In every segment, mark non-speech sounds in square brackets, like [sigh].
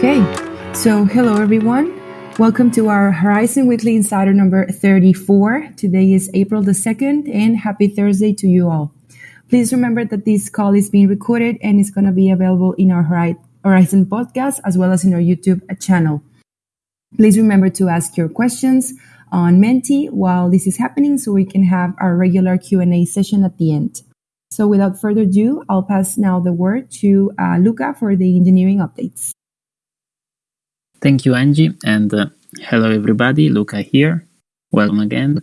Okay, so hello everyone. Welcome to our Horizen Weekly Insider number 34. Today is April the 2nd, and happy Thursday to you all. Please remember that this call is being recorded and is going to be available in our Horizen podcast as well as in our YouTube channel. Please remember to ask your questions on Menti while this is happening so we can have our regular Q&A session at the end. So without further ado, I'll pass now the word to uh, Luca for the engineering updates. Thank you, Angie, and uh, hello everybody. Luca here. Welcome again.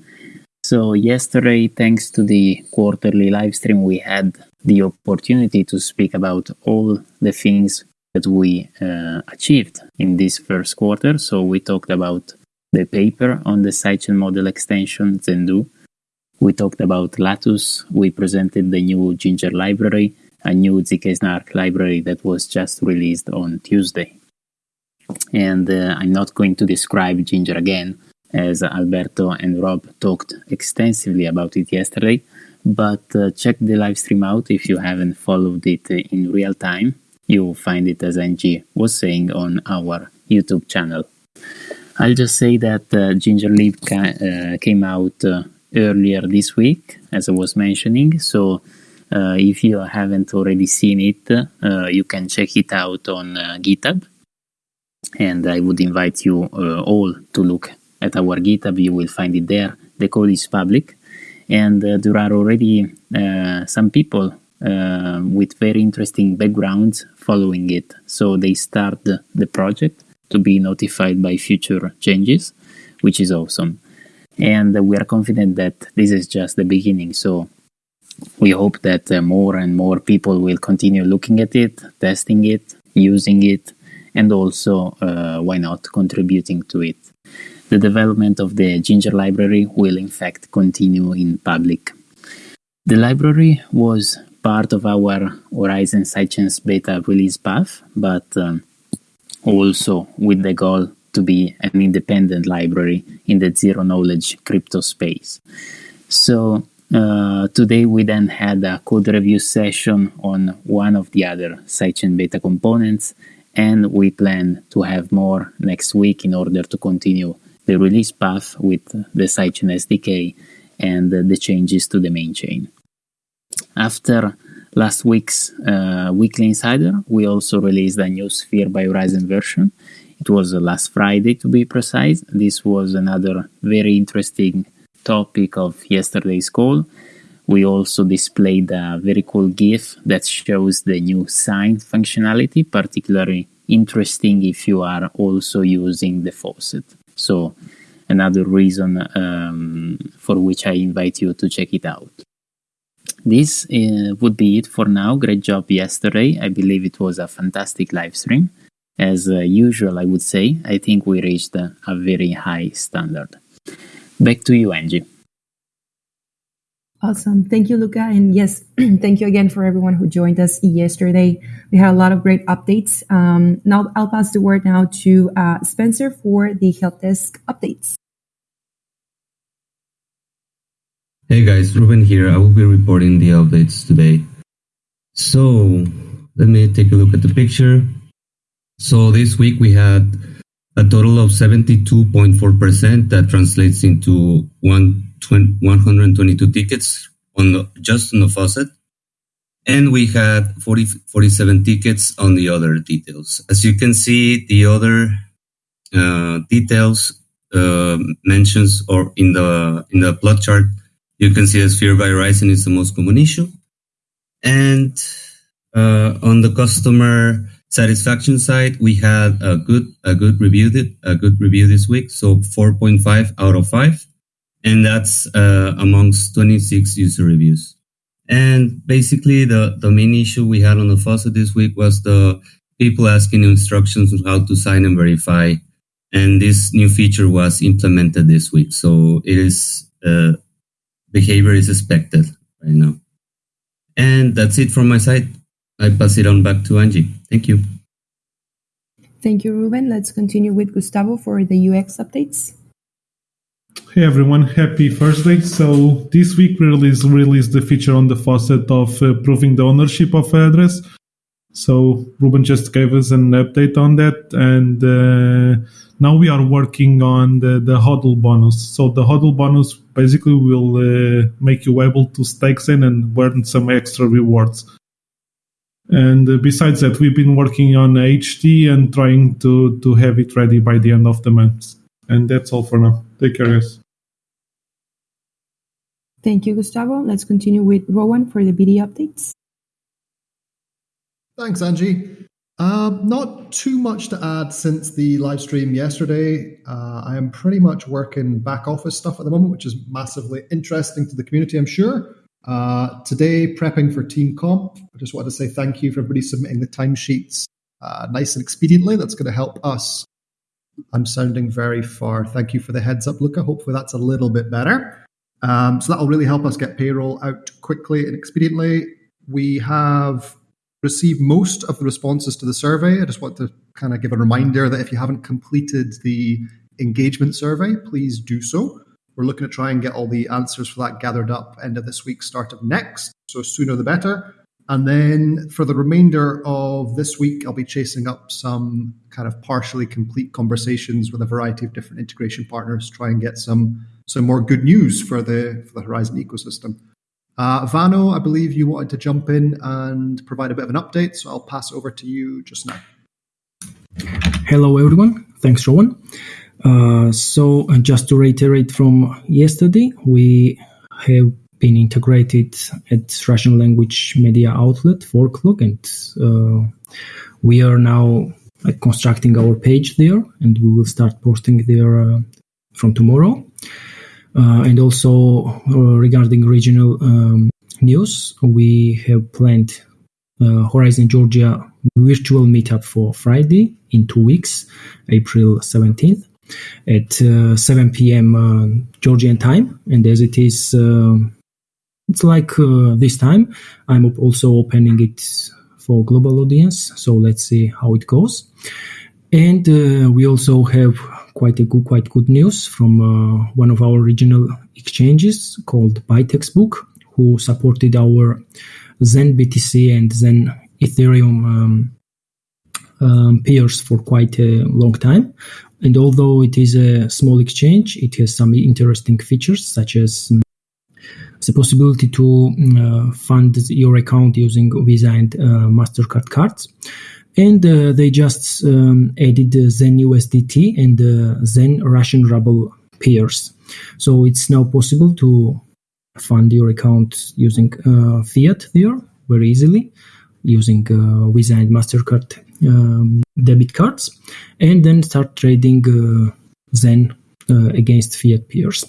So yesterday, thanks to the quarterly live stream, we had the opportunity to speak about all the things that we uh, achieved in this first quarter. So we talked about the paper on the sidechain model extension Zendoo. We talked about Latus. We presented the new Ginger library, a new ZK Snark library that was just released on Tuesday and uh, I'm not going to describe Ginger again, as Alberto and Rob talked extensively about it yesterday. But uh, check the live stream out if you haven't followed it in real time. You'll find it, as Angie was saying, on our YouTube channel. I'll just say that uh, Ginger Lib ca- uh, came out uh, earlier this week, as I was mentioning. So uh, if you haven't already seen it, you can check it out on GitHub and I would invite you uh, all to look at our GitHub. You will find it there. The code is public, and uh, there are already uh, some people uh, with very interesting backgrounds following it. So they start the, project to be notified by future changes, which is awesome. And we are confident that this is just the beginning. So we hope that uh, more and more people will continue looking at it, testing it, using it, and also, uh, why not, contributing to it. The development of the Ginger library will in fact continue in public. The library was part of our Horizen Sidechains beta release path, but um, also with the goal to be an independent library in the zero knowledge crypto space. So uh, today we then had a code review session on one of the other sidechain beta components and we plan to have more next week in order to continue the release path with the sidechain SDK and the changes to the main chain. After last week's uh, weekly insider, we also released a new Sphere by Horizen version. It was last Friday to be precise. This was another very interesting topic of yesterday's call we also displayed a very cool GIF that shows the new sign functionality, particularly interesting if you are also using the faucet. So, another reason um, for which I invite you to check it out. This uh, would be it for now. Great job yesterday. I believe it was a fantastic live stream. As uh, usual, I would say, I think we reached a, a very high standard. Back to you, Angie. Awesome. Thank you, Luca. And yes, [clears throat] thank you again for everyone who joined us yesterday. We had a lot of great updates. Um, now I'll pass the word now to uh, Spencer for the help desk updates. Hey guys, Ruben here. I will be reporting the updates today. So let me take a look at the picture. So this week we had a total of 72.4%. That translates into one 122 tickets on the, just on the faucet. And we had 40, 47 tickets on the other details. As you can see, the other uh, details uh, mentions or in the in the plot chart, you can see that Sphere by Horizen is the most common issue. And uh, on the customer satisfaction side, we had a good a good review a good review this week. So 4.5 out of 5 and that's uh, amongst 26 user reviews. And basically, the, the main issue we had on the faucet this week was the people asking instructions on how to sign and verify. And this new feature was implemented this week. So it is, uh, behavior is expected right now. And that's it from my side. I pass it on back to Angie. Thank you. Thank you, Ruben. Let's continue with Gustavo for the UX updates. Hey everyone, happy Thursday. So this week we released, released the feature on the faucet of uh, proving the ownership of address. So Ruben just gave us an update on that, and uh, now we are working on the, the hodl bonus. So the hodl bonus basically will uh, make you able to stake in and earn some extra rewards. And uh, besides that, we've been working on HT and trying to, to have it ready by the end of the month. And that's all for now. Take care, guys. Thank you, Gustavo. Let's continue with Rowan for the BD updates. Thanks, Angie. Uh, not too much to add since the live stream yesterday. Uh, I am pretty much working back office stuff at the moment, which is massively interesting to the community, I'm sure. Uh, today, prepping for Team Comp. I just wanted to say thank you for everybody submitting the timesheets uh, nice and expediently. That's going to help us. I'm sounding very far. Thank you for the heads up, Luca. Hopefully, that's a little bit better. Um, so that'll really help us get payroll out quickly and expediently. We have received most of the responses to the survey. I just want to kind of give a reminder that if you haven't completed the engagement survey, please do so. We're looking to try and get all the answers for that gathered up end of this week, start of next. So sooner the better. And then for the remainder of this week, I'll be chasing up some kind of partially complete conversations with a variety of different integration partners, try and get some some more good news for the for the Horizen ecosystem. Uh, Vano, I believe you wanted to jump in and provide a bit of an update, so I'll pass over to you just now. Hello, everyone. Thanks, Rowan. Uh, so, just to reiterate from yesterday, we have been integrated at Russian language media outlet Forklog, and uh, we are now uh, constructing our page there, and we will start posting there from tomorrow. Uh, and also uh, regarding regional um, news, we have planned uh, Horizen Georgia virtual meetup for Friday in two weeks, April 17th at uh, 7 p.m. Uh, Georgian time. And as it is, uh, it's like this time, I'm also opening it for global audience. So let's see how it goes. And we also have quite a good, quite good news from uh, one of our regional exchanges called ByTextBook, who supported our Zen BTC and Zen Ethereum um, um, pairs for quite a long time. And although it is a small exchange, it has some interesting features such as um, the possibility to uh, fund your account using Visa and uh, MasterCard cards and uh, they just um, added Zen USDT and Zen Russian ruble pairs. So it's now possible to fund your account using uh, fiat there very easily, using uh, Visa and Mastercard um, debit cards, and then start trading uh, Zen uh, against fiat peers.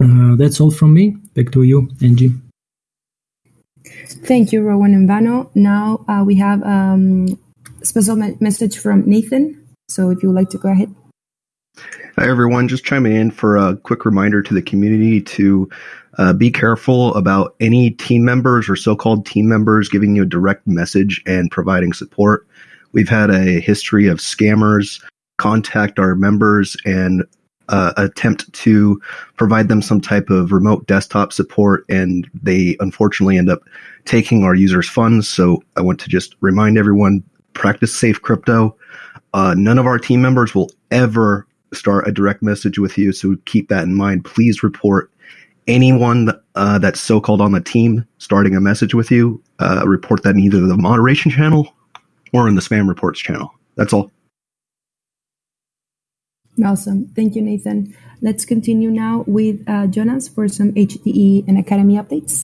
Uh, that's all from me. Back to you, Angie. Thank you, Rowan and Vano. Now uh, we have um, a special me- message from Nathan. So if you would like to go ahead. Hi, everyone. Just chiming in for a quick reminder to the community to uh, be careful about any team members or so called team members giving you a direct message and providing support. We've had a history of scammers contact our members and uh, attempt to provide them some type of remote desktop support, and they unfortunately end up taking our users' funds. So I want to just remind everyone practice safe crypto. Uh, none of our team members will ever start a direct message with you, so keep that in mind. Please report anyone uh, that's so called on the team starting a message with you. Uh, report that in either the moderation channel or in the spam reports channel. That's all. Awesome. Thank you, Nathan. Let's continue now with uh, Jonas for some HDE and Academy updates.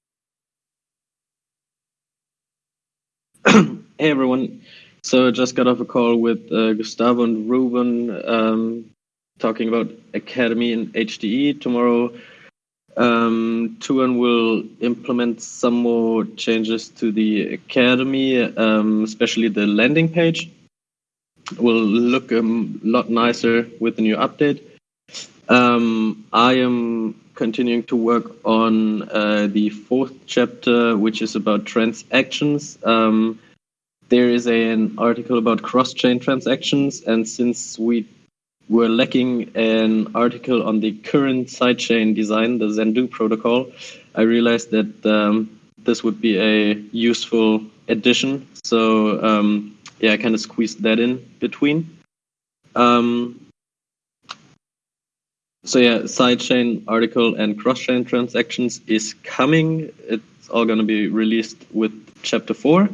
[clears throat] hey, everyone. So I just got off a call with uh, Gustavo and Ruben um, talking about Academy and HDE Tomorrow, um, Tuan will implement some more changes to the Academy, um, especially the landing page will look a lot nicer with the new update. Um, I am continuing to work on uh, the fourth chapter, which is about transactions. Um, there is a, an article about cross-chain transactions, and since we were lacking an article on the current sidechain design, the Zendoo protocol, I realized that um, this would be a useful addition. So um, yeah, I kind of squeezed that in between. Um, so yeah, sidechain article and cross-chain transactions is coming. It's all going to be released with chapter four.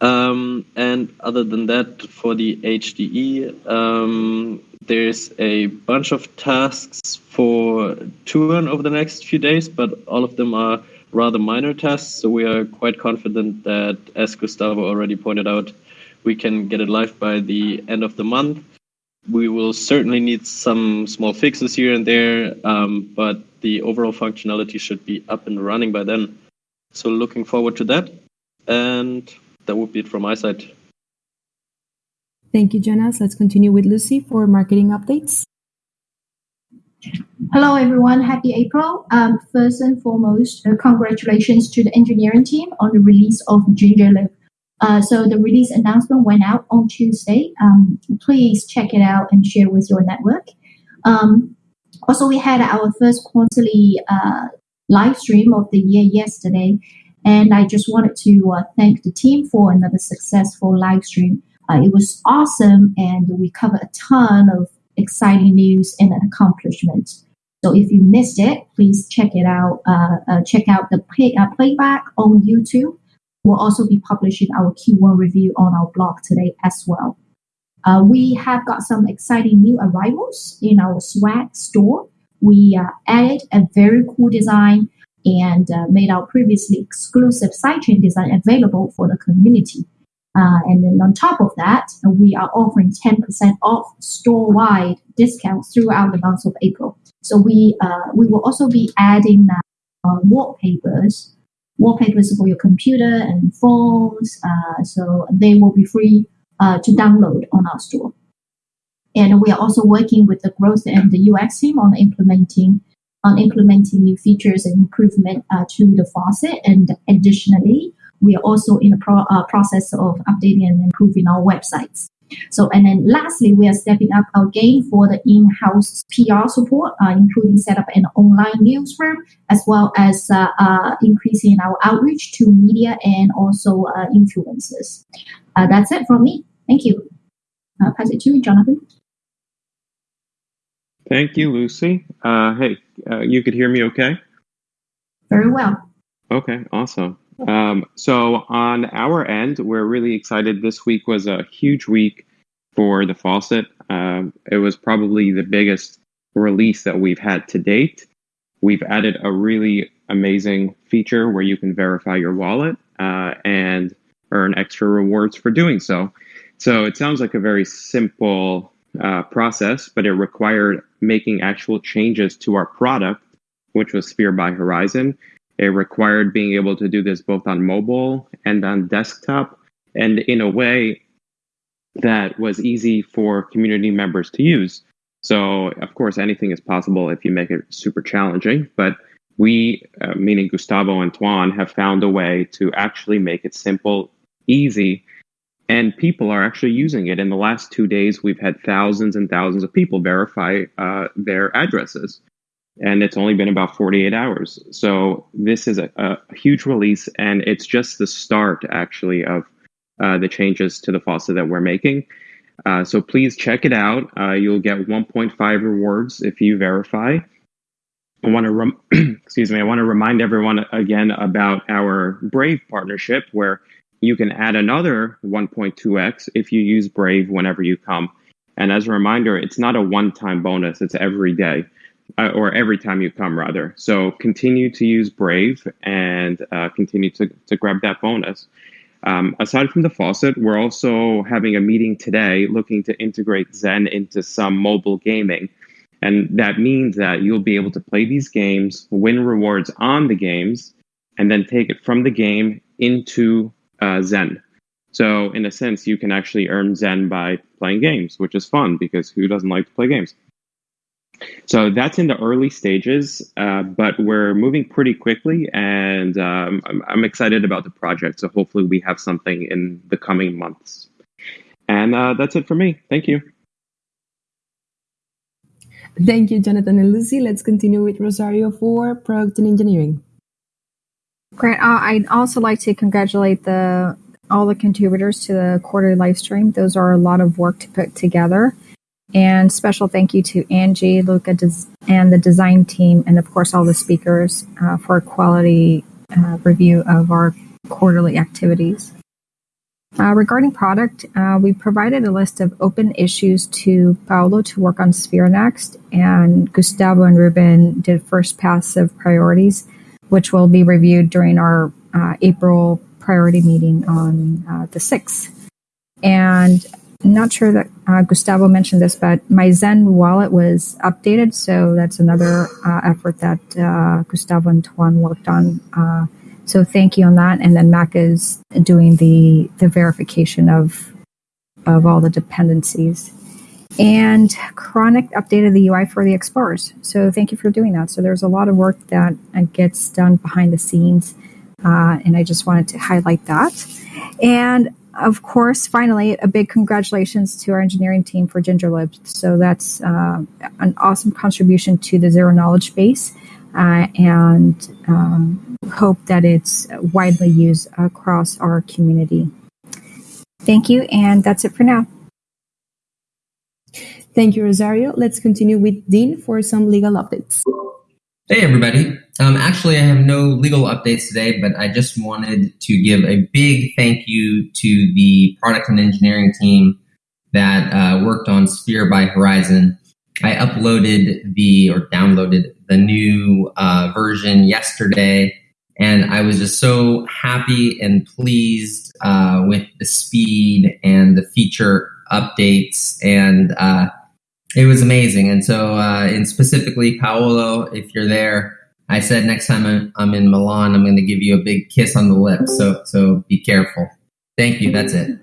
Um, and other than that, for the HDE, um, there's a bunch of tasks for Tuan over the next few days, but all of them are rather minor tasks. So we are quite confident that, as Gustavo already pointed out, we can get it live by the end of the month. We will certainly need some small fixes here and there, um, but the overall functionality should be up and running by then. So looking forward to that. And that would be it from my side. Thank you, Jonas. Let's continue with Lucy for marketing updates. Hello, everyone. Happy April. Um, first and foremost, uh, congratulations to the engineering team on the release of GingerLib. Uh, so the release announcement went out on Tuesday. Um, please check it out and share with your network. Um, also, we had our first quarterly uh, live stream of the year yesterday, and I just wanted to uh, thank the team for another successful live stream. Uh, it was awesome, and we covered a ton of exciting news and accomplishments. So if you missed it, please check it out. Uh, uh, check out the play, uh, playback on YouTube. We'll also be publishing our Q1 review on our blog today as well. Uh, we have got some exciting new arrivals in our swag store. We uh, added a very cool design and uh, made our previously exclusive sidechain design available for the community. Uh, and then on top of that, we are offering 10% off store-wide discounts throughout the month of April. So we uh, we will also be adding uh, wallpapers, wallpapers for your computer and phones. Uh, so they will be free uh, to download on our store. And we are also working with the growth and the UX team on implementing on implementing new features and improvement uh, to the faucet. And additionally, we are also in the pro- uh, process of updating and improving our websites. So, and then lastly, we are stepping up our game for the in-house PR support, uh, including set up an online newsroom, as well as uh, uh, increasing our outreach to media and also uh, influencers. Uh, that's it from me. Thank you. Uh, pass it to you, Jonathan. Thank you, Lucy. hey, you could hear me okay? Very well. Okay, awesome. Um, so on our end, we're really excited. This week was a huge week for the faucet. Um, it was probably the biggest release that we've had to date. We've added a really amazing feature where you can verify your wallet uh, and earn extra rewards for doing so. So it sounds like a very simple uh, process, but it required making actual changes to our product, which was Sphere by Horizen, it required being able to do this both on mobile and on desktop, and in a way that was easy for community members to use. So, of course, anything is possible if you make it super challenging. But we, uh, meaning Gustavo and Tuan, have found a way to actually make it simple, easy, and people are actually using it. In the last two days, we've had thousands and thousands of people verify uh, their addresses and it's only been about 48 hours. So this is a, a huge release, and it's just the start, actually, of uh, the changes to the faucet that we're making. Uh, so please check it out. Uh, you'll get 1.5 rewards if you verify. I want to rem- [clears throat] excuse me. I want to remind everyone again about our Brave partnership, where you can add another 1.2x if you use Brave whenever you come. And as a reminder, it's not a one-time bonus; it's every day uh, or every time you come rather. So continue to use Brave and uh, continue to, to grab that bonus. Um, aside from the faucet, we're also having a meeting today looking to integrate Zen into some mobile gaming. And that means that you'll be able to play these games, win rewards on the games, and then take it from the game into uh, Zen. So, in a sense, you can actually earn Zen by playing games, which is fun because who doesn't like to play games? So that's in the early stages, uh, but we're moving pretty quickly, and um, I'm, I'm, excited about the project. So hopefully, we have something in the coming months. And uh, that's it for me. Thank you. Thank you, Jonathan and Lucy. Let's continue with Rosario for product and engineering. Great. Uh, I'd also like to congratulate the all the contributors to the quarterly live stream. Those are a lot of work to put together. And special thank you to Angie, Luca, and the design team, and of course all the speakers uh, for a quality uh, review of our quarterly activities. Uh, regarding product, uh, we provided a list of open issues to Paolo to work on Sphere next, and Gustavo and Ruben did first pass of priorities, which will be reviewed during our uh, April priority meeting on uh, the 6th. And not sure that uh, Gustavo mentioned this, but my Zen wallet was updated, so that's another uh, effort that Gustavo and Tuan worked on so thank you on that. And then Mac is doing the the verification of of all the dependencies. And Chronic updated the UI for the Explorers. So thank you for doing that. So there's a lot of work that uh, gets done behind the scenes. Uh, and I just wanted to highlight that. And of course, finally, a big congratulations to our engineering team for GingerLib. So that's uh, an awesome contribution to the zero knowledge base uh, and um, hope that it's widely used across our community. Thank you, and that's it for now. Thank you, Rosario. Let's continue with Dean for some legal updates. Hey, everybody. Um, actually, I have no legal updates today, but I just wanted to give a big thank you to the product and engineering team that uh, worked on Sphere by Horizen. I uploaded the or downloaded the new uh, version yesterday, and I was just so happy and pleased uh, with the speed and the feature updates, and uh, it was amazing. And so, uh, and specifically, Paolo, if you're there, I said next time I'm, I'm in Milan, I'm going to give you a big kiss on the lips. So, so be careful. Thank you. That's it.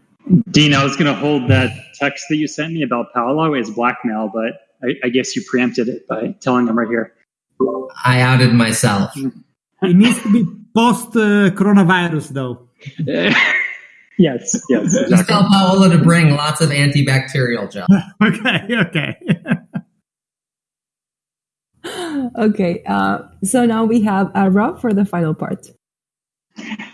Dean, I was going to hold that text that you sent me about Paolo as blackmail, but I, I guess you preempted it by telling them right here. I outed myself. It needs to be post uh, coronavirus, though. [laughs] yes, yes. Exactly. Just tell Paolo to bring lots of antibacterial gel. [laughs] okay, okay. Okay, uh, so now we have uh, Rob for the final part.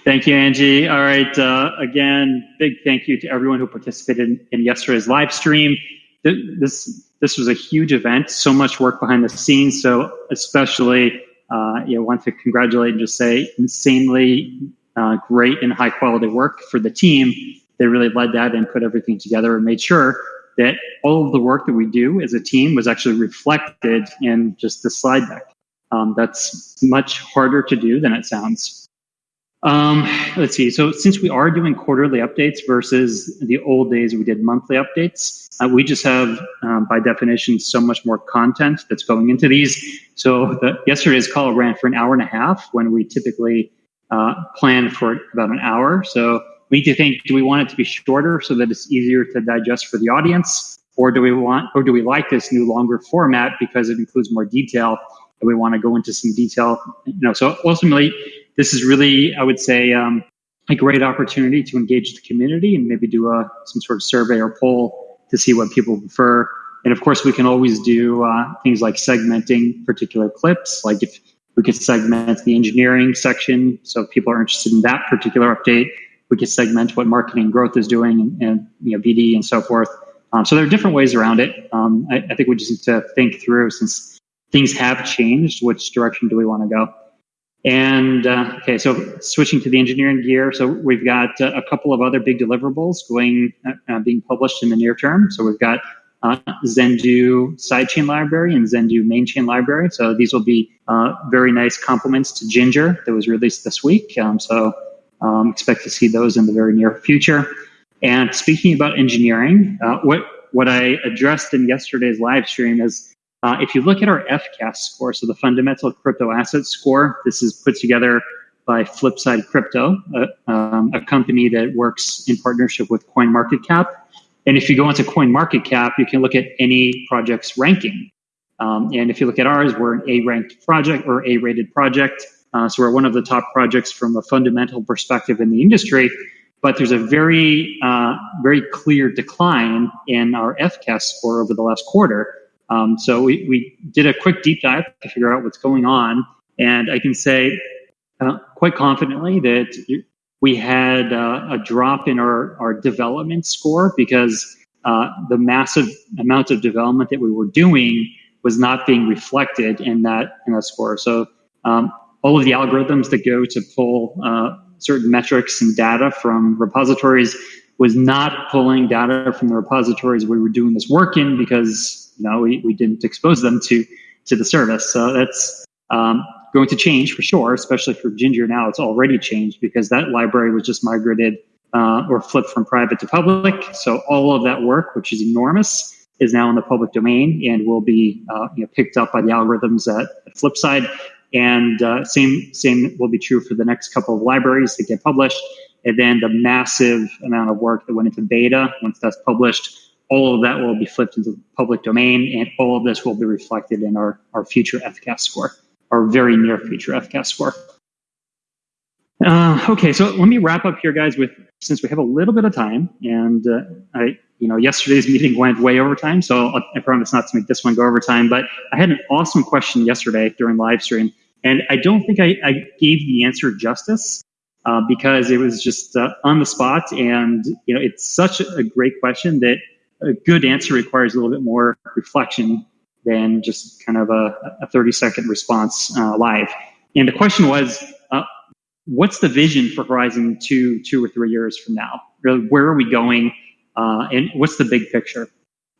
Thank you, Angie. All right. Uh, again, big thank you to everyone who participated in, in yesterday's live stream. This this was a huge event, so much work behind the scenes. So especially, uh, you know, want to congratulate and just say insanely uh, great and high quality work for the team. They really led that and put everything together and made sure that all of the work that we do as a team was actually reflected in just the slide deck. Um, that's much harder to do than it sounds. Um, let's see. So since we are doing quarterly updates versus the old days we did monthly updates, uh, we just have, um, by definition, so much more content that's going into these. So the, yesterday's call ran for an hour and a half when we typically uh, plan for about an hour. So we need to think: Do we want it to be shorter so that it's easier to digest for the audience, or do we want, or do we like this new longer format because it includes more detail? And we want to go into some detail. You know, so ultimately this is really, I would say, um, a great opportunity to engage the community and maybe do a some sort of survey or poll to see what people prefer. And of course, we can always do uh, things like segmenting particular clips. Like if we could segment the engineering section, so if people are interested in that particular update, we could segment what marketing growth is doing and, and you know BD and so forth. Um, so there are different ways around it. Um, I, I think we just need to think through since things have changed. Which direction do we want to go? And uh, okay, so switching to the engineering gear, so we've got uh, a couple of other big deliverables going, uh, uh being published in the near term. So we've got uh, Zendoo sidechain library and Zendoo mainchain library. So these will be uh, very nice complements to Ginger that was released this week. Um, so um, expect to see those in the very near future. And speaking about engineering, what what I addressed in yesterday's live stream is uh, if you look at our FCAS score, so the fundamental crypto asset score, this is put together by Flipside Crypto, a, um, a company that works in partnership with CoinMarketCap. And if you go into CoinMarketCap, you can look at any project's ranking. Um, and if you look at ours, we're an A-ranked project or A-rated project. Uh, so we're one of the top projects from a fundamental perspective in the industry. But there's a very, uh, very clear decline in our FCAS score over the last quarter. Um, so we, we did a quick deep dive to figure out what's going on. And I can say uh, quite confidently that we had uh, a drop in our, our development score because uh, the massive amount of development that we were doing was not being reflected in that in that score. So um, all of the algorithms that go to pull uh, certain metrics and data from repositories was not pulling data from the repositories we were doing this work in because you know we, we didn't expose them to to the service. So that's um, going to change for sure, especially for Ginger now. It's already changed because that library was just migrated uh, or flipped from private to public. So all of that work, which is enormous, is now in the public domain and will be uh, you know, picked up by the algorithms at, at Flipside. And uh, same same will be true for the next couple of libraries that get published. And then the massive amount of work that went into beta, once that's published, all of that will be flipped into the public domain, and all of this will be reflected in our, our future FCAS score, our very near future FCAS score. Uh, okay, so let me wrap up here, guys. With since we have a little bit of time, and uh, I, you know, yesterday's meeting went way over time, so I promise not to make this one go over time. But I had an awesome question yesterday during live stream, and I don't think I, I gave the answer justice uh, because it was just uh, on the spot, and you know, it's such a great question that a good answer requires a little bit more reflection than just kind of a, a 30 second response uh, live. And the question was, what's the vision for Horizen two, two or three years from now? Where are we going? Uh, and what's the big picture?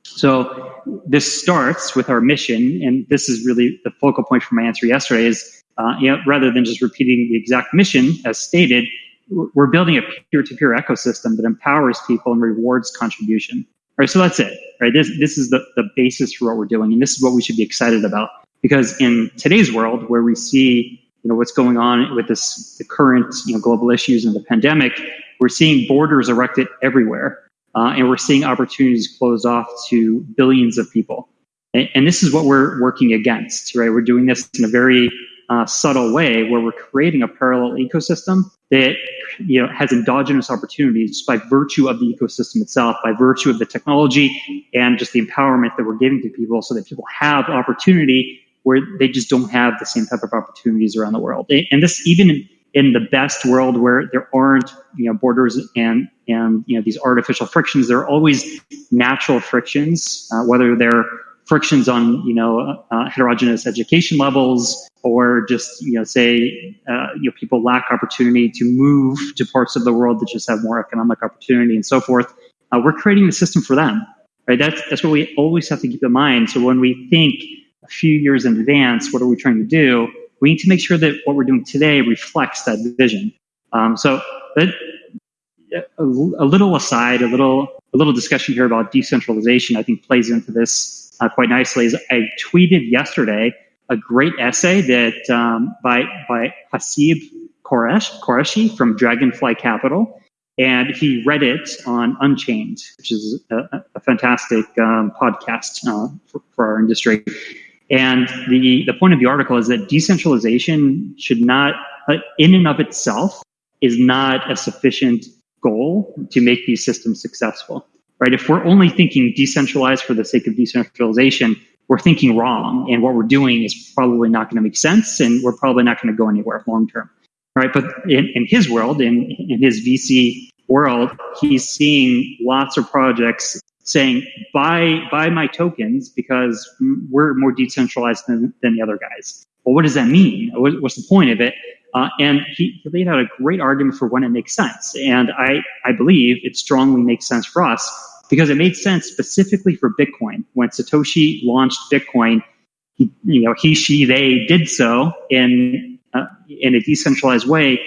So this starts with our mission, and this is really the focal point for my answer yesterday. Is uh, you know, rather than just repeating the exact mission as stated, we're building a peer-to-peer ecosystem that empowers people and rewards contribution. All right, so that's it. Right, this this is the the basis for what we're doing, and this is what we should be excited about. Because in today's world, where we see you know what's going on with this the current you know global issues and the pandemic, we're seeing borders erected everywhere, uh, and we're seeing opportunities closed off to billions of people. And, and this is what we're working against. Right, we're doing this in a very uh, subtle way where we're creating a parallel ecosystem that you know has endogenous opportunities by virtue of the ecosystem itself, by virtue of the technology and just the empowerment that we're giving to people, so that people have opportunity where they just don't have the same type of opportunities around the world. And this even in, the best world where there aren't you know borders and and you know these artificial frictions, there are always natural frictions, uh, whether they're frictions on you know uh, heterogeneous education levels or just you know say uh, you know people lack opportunity to move to parts of the world that just have more economic opportunity and so forth. Uh, we're creating the system for them right? That's that's what we always have to keep in mind. So when we think few years in advance what are we trying to do? We need to make sure that what we're doing today reflects that vision. Um, so a, a little aside a little a little discussion here about decentralization i think plays into this uh, quite nicely. Is i tweeted yesterday a great essay that um, by by Haseeb Qureshi, Qureshi from Dragonfly Capital, and he read it on Unchained, which is a, a fantastic um, podcast uh, for, for, our industry. And the the point of the article is that decentralization should not, uh, in and of itself, is not a sufficient goal to make these systems successful. Right? If we're only thinking decentralized for the sake of decentralization, we're thinking wrong and what we're doing is probably not going to make sense and we're probably not going to go anywhere long term right but in, in his world in, in his vc world he's seeing lots of projects saying buy buy my tokens because we're more decentralized than, than the other guys. Well what does that mean? What's the point of it? Uh, and he, he laid out a great argument for when it makes sense. And i i believe it strongly makes sense for us because it made sense specifically for Bitcoin. When Satoshi launched Bitcoin, he, you know, he, she, they did so in uh, in a decentralized way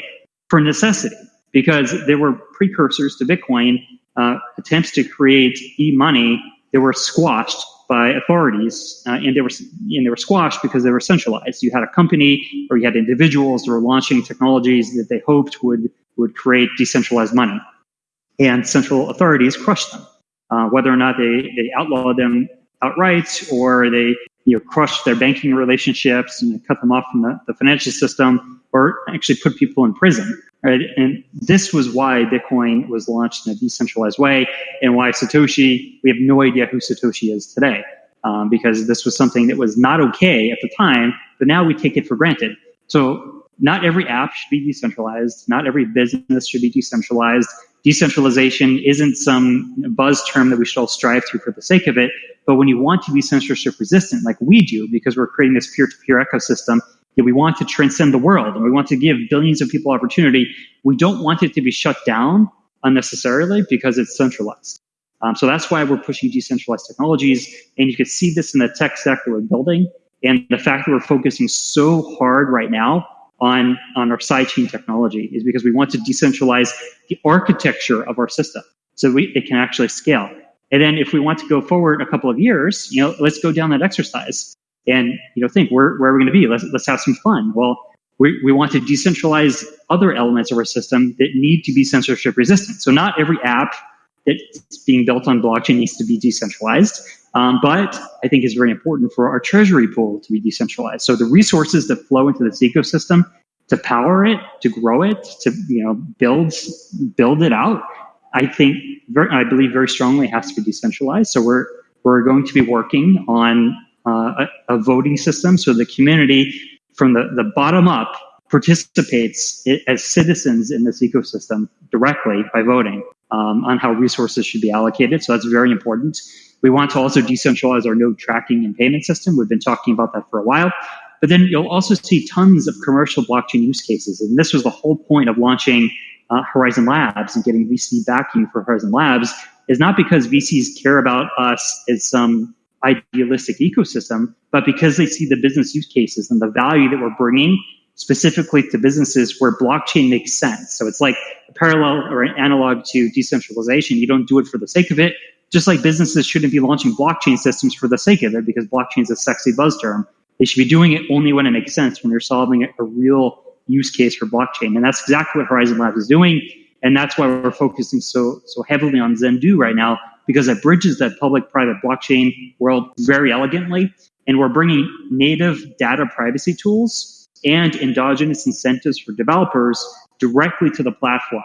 for necessity, because there were precursors to Bitcoin, uh, attempts to create e-money that were squashed by authorities, uh, and they were and they were squashed because they were centralized. You had a company or you had individuals that were launching technologies that they hoped would would create decentralized money, and central authorities crushed them. Uh, whether or not they, they outlaw them outright or they you know, crush their banking relationships and cut them off from the, the financial system or actually put people in prison. Right? And this was why Bitcoin was launched in a decentralized way and why Satoshi, we have no idea who Satoshi is today. Um, because this was something that was not okay at the time, but now we take it for granted. So not every app should be decentralized. Not every business should be decentralized. Decentralization isn't some buzz term that we should all strive to for the sake of it. But when you want to be censorship resistant, like we do, because we're creating this peer to peer ecosystem, we want to transcend the world and we want to give billions of people opportunity, we don't want it to be shut down unnecessarily because it's centralized. Um, so that's why we're pushing decentralized technologies. And you can see this in the tech stack that we're building. And the fact that we're focusing so hard right now on, on our sidechain technology is because we want to decentralize the architecture of our system so we, it can actually scale. And then if we want to go forward a couple of years, you know, let's go down that exercise and, you know, think where, where are we going to be? Let's, let's have some fun. Well, we, we want to decentralize other elements of our system that need to be censorship resistant. So not every app that's being built on blockchain needs to be decentralized. Um, but I think it's very important for our treasury pool to be decentralized. So the resources that flow into this ecosystem to power it, to grow it, to you know build build it out, I think very, I believe very strongly has to be decentralized. So we're we're going to be working on uh, a, voting system so the community from the, the bottom up participates as citizens in this ecosystem directly by voting um, on how resources should be allocated. So that's very important. We want to also decentralize our node tracking and payment system. We've been talking about that for a while. But then you'll also see tons of commercial blockchain use cases. And this was the whole point of launching uh, Horizen Labs and getting VC backing for Horizen Labs is not because VCs care about us as some idealistic ecosystem, but because they see the business use cases and the value that we're bringing specifically to businesses where blockchain makes sense. So it's like a parallel or an analog to decentralization. You don't do it for the sake of it, just like businesses shouldn't be launching blockchain systems for the sake of it because blockchain is a sexy buzz term. They should be doing it only when it makes sense, when you're solving a real use case for blockchain. And that's exactly what Horizen Labs is doing. And that's why we're focusing so so heavily on Zendoo right now, because it bridges that public-private blockchain world very elegantly. And we're bringing native data privacy tools and endogenous incentives for developers directly to the platform.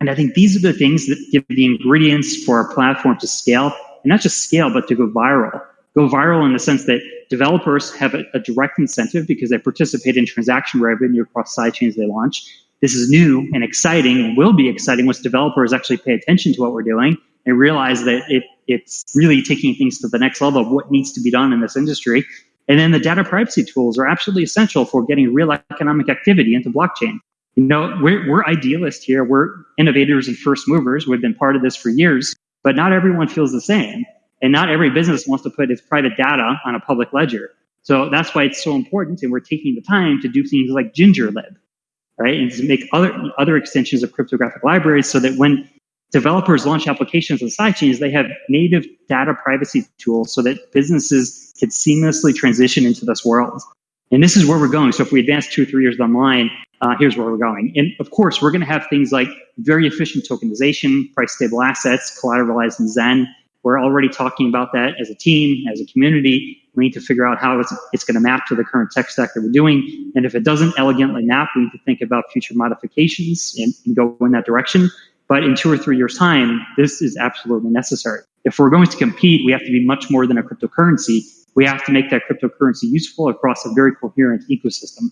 And I think these are the things that give the ingredients for our platform to scale, and not just scale, but to go viral. Go viral in the sense that developers have a, a direct incentive because they participate in transaction revenue across sidechains they launch. This is new and exciting and will be exciting once developers actually pay attention to what we're doing and realize that it, it's really taking things to the next level of what needs to be done in this industry. And then the data privacy tools are absolutely essential for getting real economic activity into blockchain. You know, we're, we're idealists here. We're innovators and first movers. We've been part of this for years, but not everyone feels the same. And not every business wants to put its private data on a public ledger. So that's why it's so important. And we're taking the time to do things like GingerLib, right? And to make other, other extensions of cryptographic libraries so that when developers launch applications on sidechains, they have native data privacy tools so that businesses can seamlessly transition into this world. And this is where we're going. So if we advance two or three years down the line, uh, here's where we're going. And of course, we're going to have things like very efficient tokenization, price stable assets, collateralized in Zen. We're already talking about that as a team, as a community. We need to figure out how it's, it's going to map to the current tech stack that we're doing. And if it doesn't elegantly map, we need to think about future modifications and, and go in that direction. But in two or three years' time, this is absolutely necessary. If we're going to compete, we have to be much more than a cryptocurrency. We have to make that cryptocurrency useful across a very coherent ecosystem.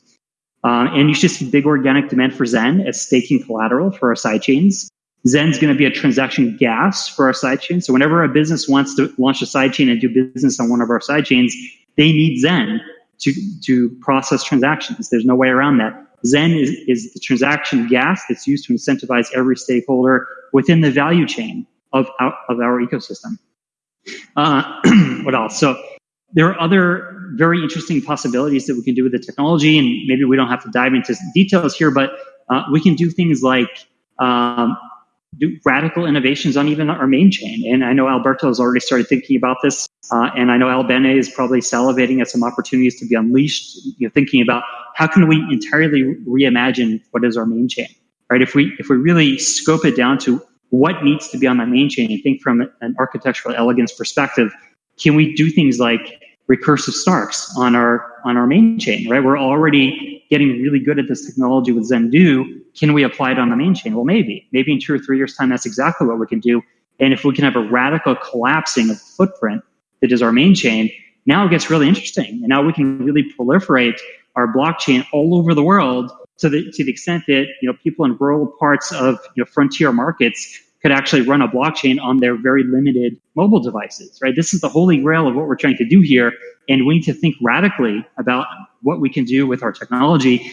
Uh, and you should see big organic demand for Zen as staking collateral for our sidechains. Zen's going to be a transaction gas for our sidechain. So whenever a business wants to launch a sidechain and do business on one of our sidechains, they need Zen to, to process transactions. There's no way around that. Zen is, is the transaction gas that's used to incentivize every stakeholder within the value chain of our, of our ecosystem. Uh, [clears throat] what else? So there are other very interesting possibilities that we can do with the technology, and maybe we don't have to dive into details here, but uh, we can do things like um, do radical innovations on even our main chain. And I know Alberto has already started thinking about this, uh, and I know Albene is probably salivating at some opportunities to be unleashed. You know, thinking about how can we entirely reimagine what is our main chain, right? If we if we really scope it down to what needs to be on that main chain and think from an architectural elegance perspective, can we do things like recursive snarks on our on our main chain, right? We're already getting really good at this technology with Zendoo. Can we apply it on the main chain? Well, maybe. Maybe in two or three years' time, that's exactly what we can do. And if we can have a radical collapsing of footprint that is our main chain, now it gets really interesting. And now we can really proliferate our blockchain all over the world to the to the extent that you know people in rural parts of you know frontier markets could actually run a blockchain on their very limited mobile devices, right? This is the holy grail of what we're trying to do here. And we need to think radically about what we can do with our technology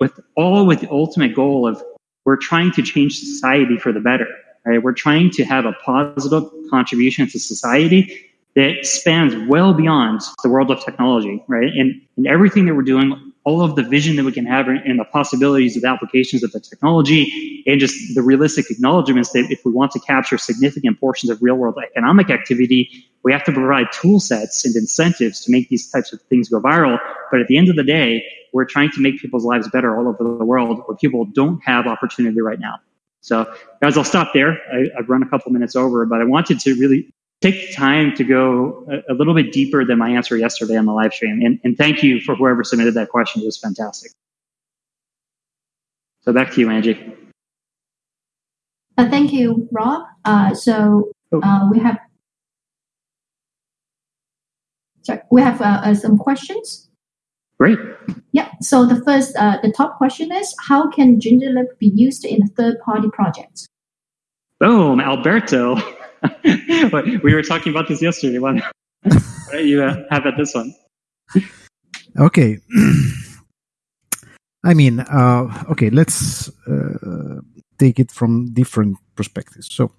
with all with the ultimate goal of we're trying to change society for the better, right? We're trying to have a positive contribution to society that spans well beyond the world of technology, right? And, and everything that we're doing, all of the vision that we can have and the possibilities of applications of the technology and just the realistic acknowledgments that if we want to capture significant portions of real world economic activity, we have to provide tool sets and incentives to make these types of things go viral. But at the end of the day, we're trying to make people's lives better all over the world where people don't have opportunity right now. So guys, I'll stop there. I, have run a couple minutes over, but I wanted to really take time to go a, a, little bit deeper than my answer yesterday on the live stream. And, and thank you for whoever submitted that question. It was fantastic. So back to you, Angie. Uh, thank you, Rob. Uh, so oh. uh, we have sorry, we have uh, uh, some questions. Great. Yeah. So the first, uh, the top question is, how can GingerLib be used in third-party projects? Boom, Alberto. [laughs] [laughs] we were talking about this yesterday. One, [laughs] you uh, have at this one. Okay. [clears throat] I mean, uh, okay, let's uh, take it from different perspectives. So,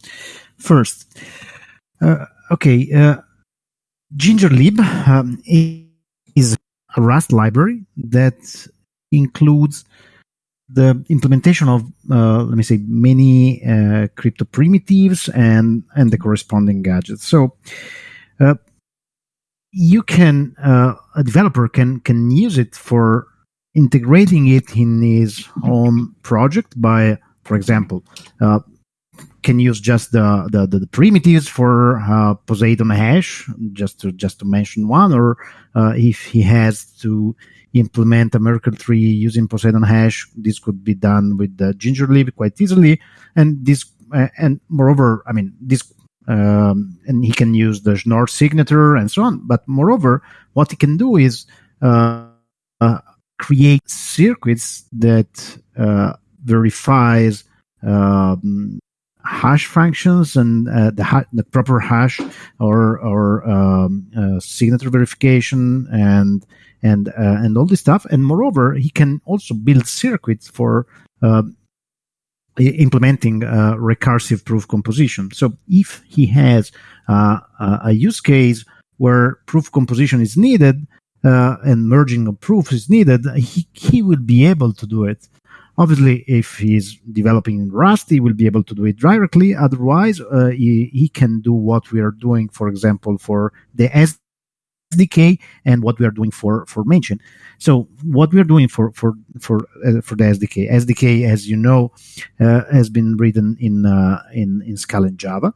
first, uh, okay, uh, GingerLib um, is a Rust library that includes the implementation of uh, let me say many uh, crypto primitives and and the corresponding gadgets. So uh, you can uh, a developer can can use it for integrating it in his own project by for example uh, can use just the, the, the primitives for uh, Poseidon hash, just to just to mention one, or if he has to implement a Merkle tree using Poseidon hash. This could be done with the GingerLib quite easily, and this uh, and moreover, I mean this. Um, and he can use the Schnorr signature and so on. But moreover, what he can do is uh, uh, create circuits that uh, verifies um, hash functions and uh, the, ha- the proper hash or or um, uh, signature verification and and uh, and all this stuff. And moreover, he can also build circuits for uh, implementing uh, recursive proof composition. So if he has uh, a use case where proof composition is needed and merging of proofs is needed, he, he will be able to do it. Obviously, if he's developing in Rust, he will be able to do it directly. Otherwise, uh, he, he can do what we are doing, for example, for the SDK and what we are doing for for Mention. So what we are doing for for for uh, for the SDK, SDK, as you know, uh, has been written in uh, in in Scala and Java.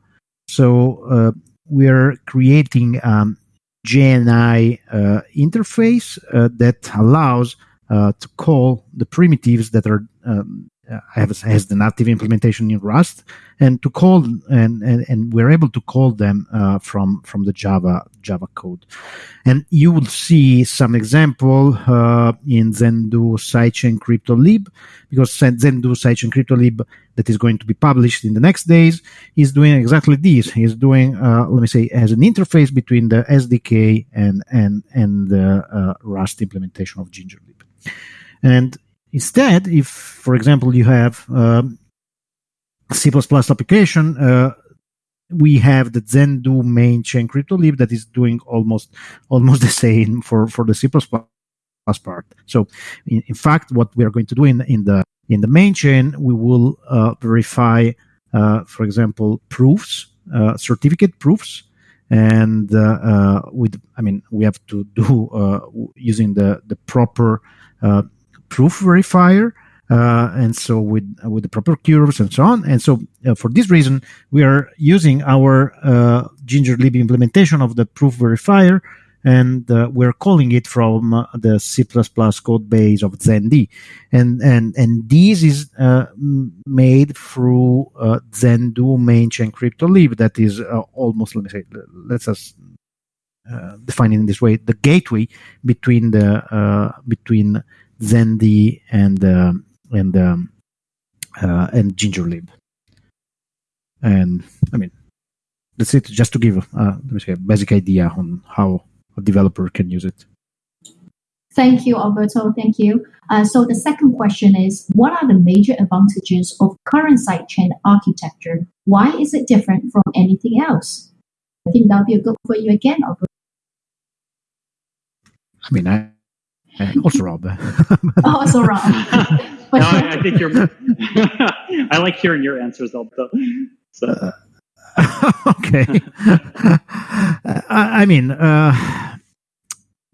So uh, we are creating um, JNI uh, interface that allows to call the primitives that are um, has, has the native implementation in Rust, and to call and and, and we're able to call them uh, from from the Java Java code, and you will see some example uh, in Zendoo sidechain CryptoLib because Zendoo sidechain CryptoLib that is going to be published in the next days is doing exactly this. He's doing uh, let me say as an interface between the SDK and and and the uh, Rust implementation of GingerLib, and Instead, if, for example, you have um, C++ application, uh, we have the Zendoo main chain crypto lib that is doing almost almost [laughs] the same for, for the C++ part. So, in, in, fact, what we are going to do in, in the in the main chain, we will uh, verify, uh, for example, proofs, uh, certificate proofs, and uh, uh, with I mean we have to do using the the proper proof verifier. Uh, and so with with the proper curves and so on. And so uh, for this reason, we are using our uh, GingerLib implementation of the proof verifier, and uh, we're calling it from uh, the C++ code base of ZenD. And and and this is uh, made through Zendoo main chain crypto lib That is almost let me say let's us uh, define it in this way, the gateway between the uh, between ZenD and um, and um, uh, and GingerLib. And I mean, that's it. Just to give uh, let me say a basic idea on how a developer can use it. Thank you, Alberto. Thank you. Uh, so the second question is, what are the major advantages of current sidechain architecture? Why is it different from anything else? I think that'll be a good for you again, Alberto. I mean, I, I also Rob. [laughs] Oh, also Rob. [laughs] no, I, I think you're. [laughs] I like hearing your answers, Alberto. So. okay. I, I mean, uh,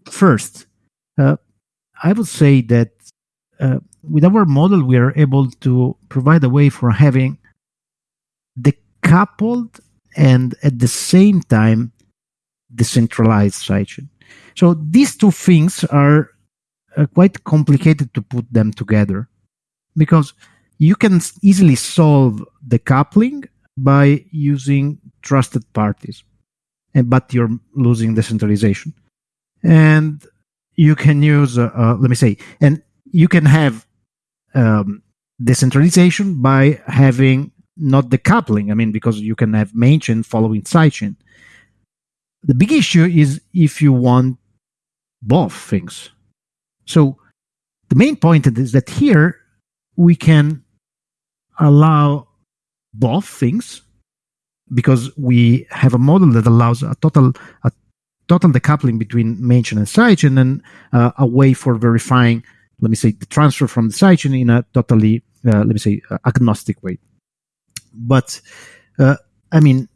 first, uh, I would say that uh, with our model, we are able to provide a way for having decoupled and at the same time decentralized sidechain. So these two things are uh, quite complicated to put them together because you can easily solve the coupling by using trusted parties, but you're losing decentralization. And you can use, uh, uh, let me say, and you can have um, decentralization by having not the coupling. I mean, because you can have main chain following sidechain. The big issue is if you want both things. So the main point is that here we can allow both things because we have a model that allows a total a total decoupling between main chain and sidechain and uh, a way for verifying let me say the transfer from the sidechain in a totally uh, let me say uh, agnostic way but uh, i mean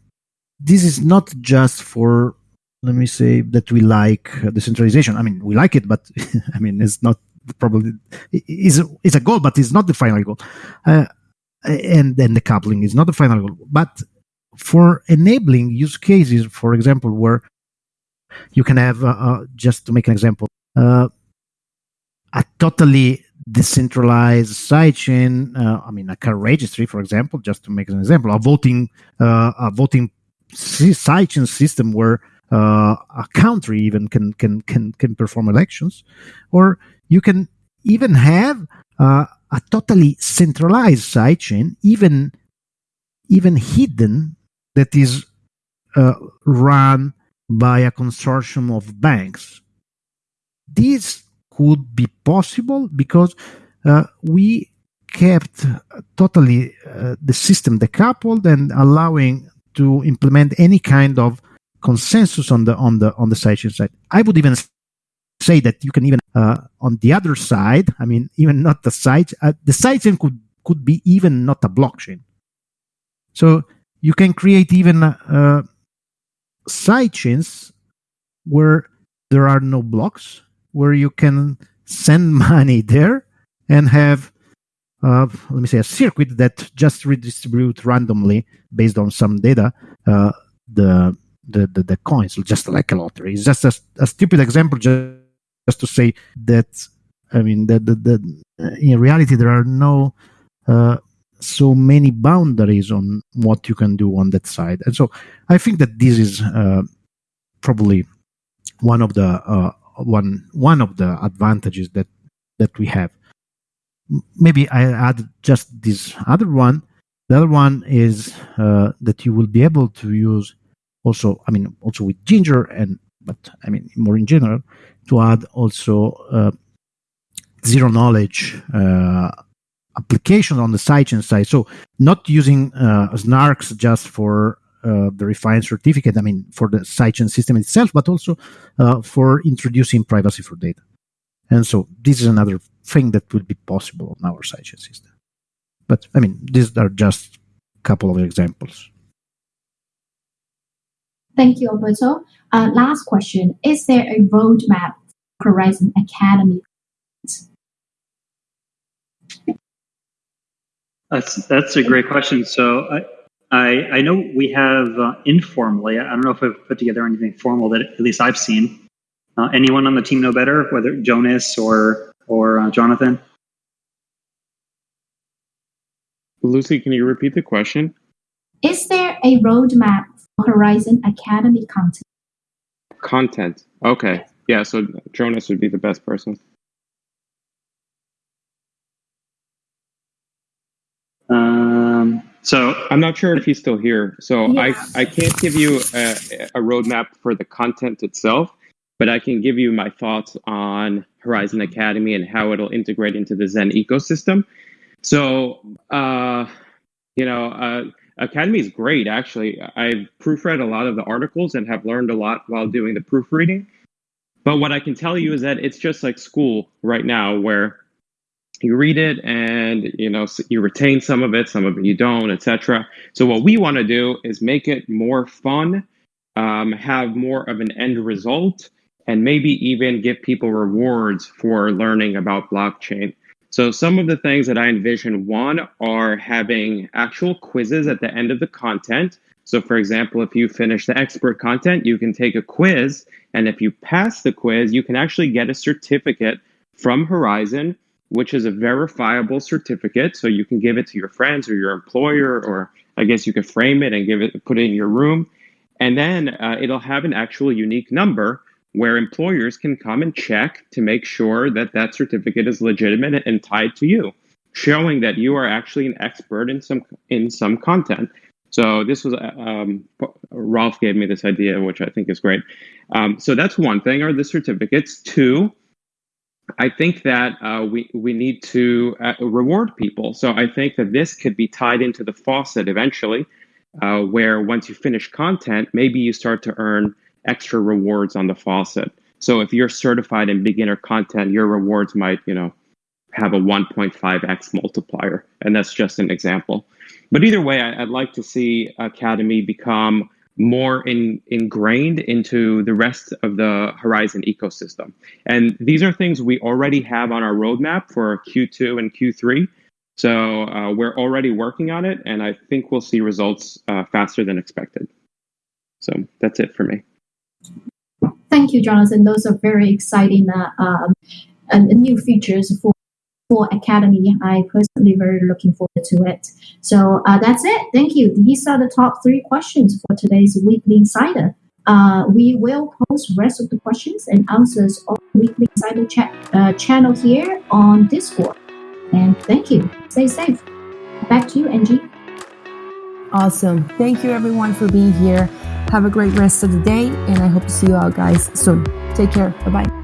this is not just for let me say that we like decentralization i mean we like it but [laughs] i mean it's not probably is it's a goal but it's not the final goal uh, and then the coupling is not the final goal. But for enabling use cases, for example, where you can have, uh, uh, just to make an example, uh, a totally decentralized sidechain. Uh, I mean, a car registry, for example, just to make an example, a voting, uh, a voting sidechain system where uh, a country even can can can can perform elections, or you can even have a totally centralized sidechain, even even hidden, that is uh, run by a consortium of banks. This could be possible because uh, we kept totally uh, the system decoupled and allowing to implement any kind of consensus on the on the on the sidechain side. I would even say that you can even uh, on the other side, I mean, even not the side, uh, the sidechain could could be even not a blockchain. So you can create even uh, sidechains where there are no blocks, where you can send [laughs] money there and have, uh, let me say, a circuit that just redistribute randomly based on some data uh, the, the, the the coins, just like a lottery. It's just a, a stupid example, just just to say that I mean that the, the, in reality there are no uh, so many boundaries on what you can do on that side, and so I think that this is uh, probably one of the uh, one one of the advantages that that we have. Maybe I add just this other one. The other one is uh, that you will be able to use also. I mean, also with Ginger and but I mean more in general to add also uh, zero knowledge uh, application on the sidechain side. So not using uh, snarks just for uh, verifying certificate, I mean, for the sidechain system itself, but also uh, for introducing privacy for data. And so this is another thing that will be possible on our sidechain system. But I mean, these are just a couple of examples. Thank you, Alberto. Uh, last question. Is there a roadmap for Horizen Academy? That's that's a great question. So I I, I know we have uh, informally. I don't know if I've put together anything formal that at least I've seen. Uh, anyone on the team know better, whether Jonas or or uh, Jonathan? Lucy, can you repeat the question? Is there a roadmap for Horizen Academy content? content. Okay. Yeah, so Jonas would be the best person. Um, so I'm not sure if he's still here. So Yes. I, I can't give you a, a roadmap for the content itself, but I can give you my thoughts on Horizen Academy and how it'll integrate into the Zen ecosystem. So, uh, you know, uh, Academy is great, actually. I've proofread a lot of the articles and have learned a lot while doing the proofreading. But what I can tell you is that it's just like school right now, where you read it and you know you retain some of it some of it you don't etc so what we want to do is make it more fun um, have more of an end result and maybe even give people rewards for learning about blockchain so some of the things that i envision one are having actual quizzes at the end of the content so for example if you finish the expert content you can take a quiz and if you pass the quiz you can actually get a certificate from horizen which is a verifiable certificate. So you can give it to your friends or your employer, or I guess you could frame it and give it, put it in your room. And then uh, it'll have an actual unique number where employers can come and check to make sure that that certificate is legitimate and tied to you, showing that you are actually an expert in some in some content. So this was um, Rolf gave me this idea, which I think is great. Um, so that's one thing: are the certificates. Two, I think that uh, we we need to uh, reward people. So I think that this could be tied into the faucet eventually, uh, where once you finish content, maybe you start to earn extra rewards on the faucet. So if you're certified in beginner content, your rewards might you know have a 1.5x multiplier, and that's just an example. But either way, I, I'd like to see Academy become more in, ingrained into the rest of the Horizen ecosystem. And these are things we already have on our roadmap for Q2 and Q3. So uh, we're already working on it, and I think we'll see results uh, faster than expected. So that's it for me. Thank you, Jonathan. Those are very exciting uh, um, uh, new features for for Academy. I personally very looking forward to it. So uh, that's it. Thank you. These are the top three questions for today's Weekly Insider. Uh, we will post rest of the questions and answers on Weekly Insider chat uh, channel here on Discord. And thank you. Stay safe. Back to you, Angie. Awesome. Thank you everyone for being here. Have a great rest of the day, and I hope to see you all guys soon. Take care. Bye bye.